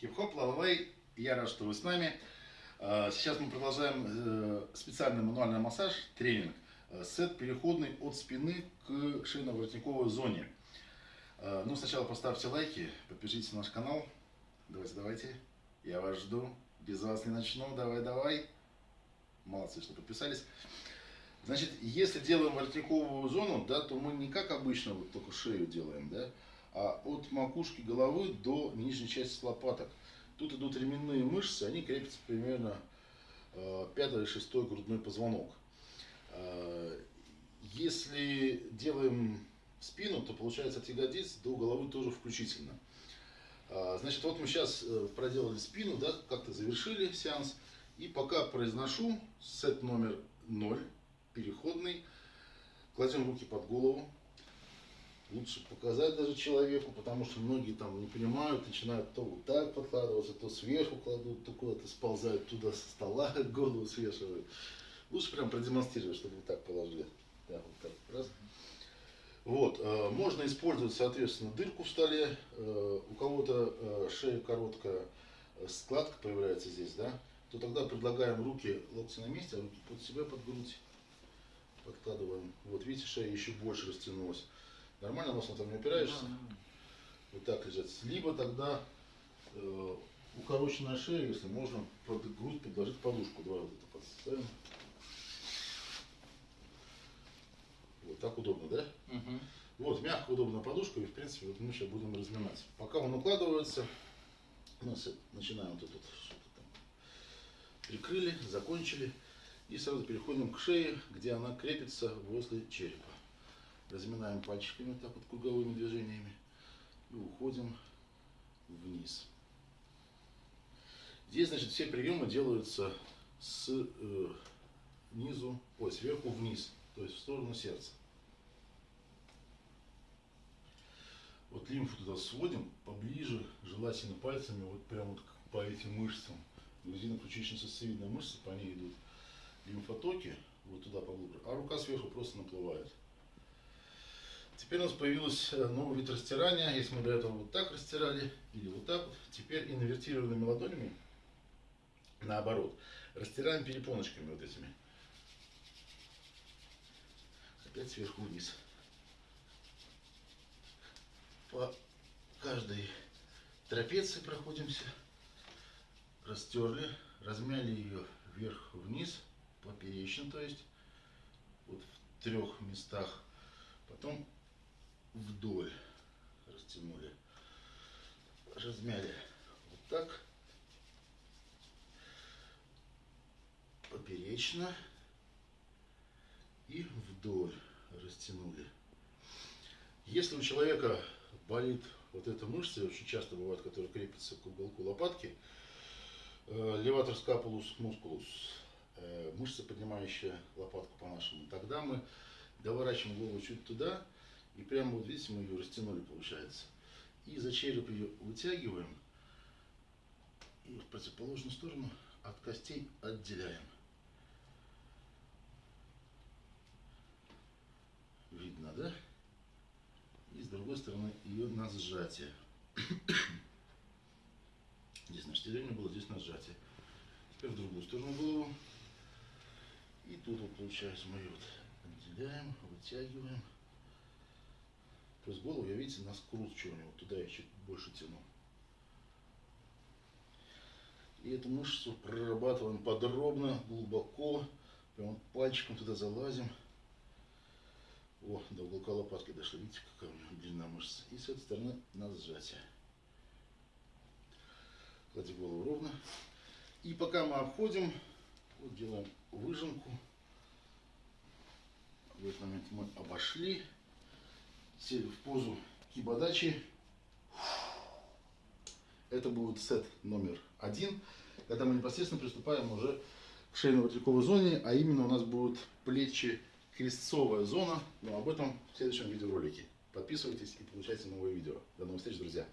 Хип-хоп, лалалей, я рад, что вы с нами. А, Сейчас мы продолжаем э, специальный мануальный массаж, тренинг. Э, Сет переходный от спины к шейно-воротниковой зоне. А, Ну, сначала поставьте лайки, подпишитесь на наш канал. Давайте, давайте. Я вас жду. Без вас не начну. Давай, давай. Молодцы, что подписались. Значит, если делаем воротниковую зону, да, то мы не как обычно вот только шею делаем, да, а от макушки головы до нижней части лопаток. Тут идут ременные мышцы, они крепятся примерно э, пятый или шестой грудной позвонок. Э, Если делаем спину, то получается от ягодиц до головы тоже включительно. А, Значит, вот мы сейчас проделали спину, да, как-то завершили сеанс. И пока произношу сет номер 0, переходный, кладем руки под голову. Лучше показать даже человеку, потому что многие там не понимают, начинают то вот так подкладываться, то сверху кладут, то куда-то сползают туда со стола, голову свешивают. Лучше прям продемонстрировать, чтобы вот так положили. Да, вот так, раз. Вот, э, можно использовать, соответственно, дырку в столе. Э, у кого-то э, шея короткая, э, складка появляется здесь, да, то тогда предлагаем руки локти на месте, а руки под себя, под грудь подкладываем. Вот, видите, шея еще больше растянулась. Нормально носом там не опираешься? Вот так лежать. Либо тогда э, укороченная шея, если можно, под грудь подложить подушку. Давай вот это подставим. Вот так удобно, да? Мгм. Вот, мягкая, удобная подушка, и, в принципе, вот мы сейчас будем разминать. Пока он укладывается, мы начинаем вот это вот что-то там. Прикрыли, закончили. И сразу переходим к шее, где она крепится возле черепа. Разминаем пальчиками так вот круговыми движениями и уходим вниз. Здесь, значит, все приемы делаются с э, низу, ой, сверху вниз, то есть в сторону сердца. Вот лимфу туда сводим поближе, желательно пальцами, вот прямо вот по этим мышцам. Грудино-ключично-сосцевидная мышца, по ней идут лимфотоки, вот туда поглубже, а рука сверху просто наплывает. Теперь у нас появился э, новый вид растирания. Если мы до этого вот так растирали, или вот так вот, теперь инвертированными ладонями, наоборот, растираем перепоночками вот этими. Опять сверху вниз. По каждой трапеции проходимся. Растерли, размяли ее вверх-вниз, поперечно, то есть, вот в трех местах. Потом вдоль растянули. Размяли вот так. Поперечно. И вдоль растянули. Если у человека болит вот эта мышца, очень часто бывает, которая крепится к уголку лопатки, э, леватор скапулус мускулус, э, мышца, поднимающая лопатку по-нашему, тогда мы доворачиваем голову чуть туда, и прямо вот видите, мы ее растянули, получается. И за череп ее вытягиваем, и в противоположную сторону от костей отделяем. Видно, да? И с другой стороны ее на сжатие. Здесь на штырение было, здесь на сжатие. Теперь в другую сторону голову. И тут вот получается мы ее вот отделяем, вытягиваем. То есть голову я, видите, на скручивание. Вот туда я чуть больше тяну. И эту мышцу прорабатываем подробно, глубоко. Прям пальчиком туда залазим. О, до уголка лопатки дошли. Видите, какая у меня длина мышцы. И с этой стороны на сжатие. Клади голову ровно. И пока мы обходим, вот делаем выжимку. В этот момент мы обошли. Сели в позу кибадачи. Это будет сет номер один, когда мы непосредственно приступаем уже к шейно-воротниковой зоне, а именно у нас будут плечи крестцовая зона, но об этом в следующем видеоролике. Подписывайтесь и получайте новые видео. До новых встреч, друзья!